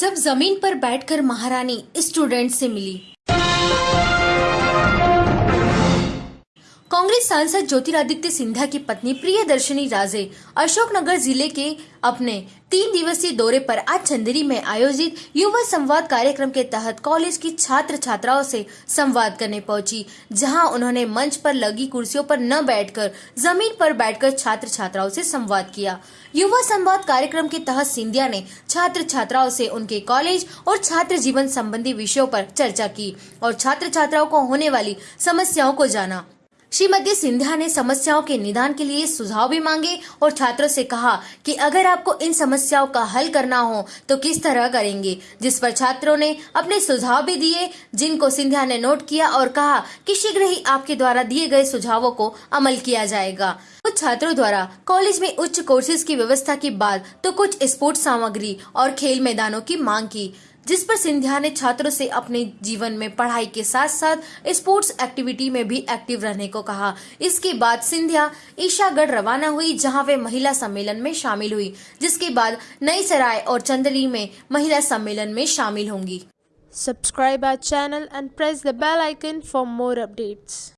जब ज़मीन पर बैठकर महारानी स्टूडेंट से मिली। कांग्रेस सांसद ज्योतिरादित्य सिंधिया की पत्नी प्रियदर्शनी राजे अशोकनगर ज़िले के अपने तीन दिवसीय दौरे पर आज चंदेरी में आयोजित युवा संवाद कार्यक्रम के तहत कॉलेज की छात्र छात्राओं से संवाद करने पहुँची, जहाँ उन्होंने मंच पर लगी कुर्सियों पर न बैठकर, ज़मीन पर बैठकर छात्र छात्राओं से संवाद किया। युवा संवाद कार्यक्रम के तहत सिंधिया ने छात्र छात्राओं से उनके कॉलेज और छात्र जीवन संबंधी विषयों पर चर्चा की और छात्र छात्राओं को होने वाली समस्याओं को जाना। श्रीमती सिंधिया ने समस्याओं के निदान के लिए सुझाव भी मांगे और छात्रों से कहा कि अगर आपको इन समस्याओं का हल करना हो तो किस तरह करेंगे? जिस पर छात्रों ने अपने सुझाव भी दिए, जिनको सिंधिया ने नोट किया और कहा कि शीघ्र ही आपके द्वारा दिए गए सुझावों को अमल किया जाएगा। कुछ छात्रों द्वारा कॉलेज में उच्च कोर्सेज की व्यवस्था की बात तो कुछ स्पोर्ट्स सामग्री और खेल मैदानों की मांग की। जिस पर सिंधिया ने छात्रों से अपने जीवन में पढ़ाई के साथ साथ स्पोर्ट्स एक्टिविटी में भी एक्टिव रहने को कहा इसके बाद सिंधिया ईशागढ़ रवाना हुई, जहाँ वे महिला सम्मेलन में शामिल हुई, जिसके बाद नई सराय और चंदली में महिला सम्मेलन में शामिल होंगी Subscribe our channel and press the bell icon for more updates.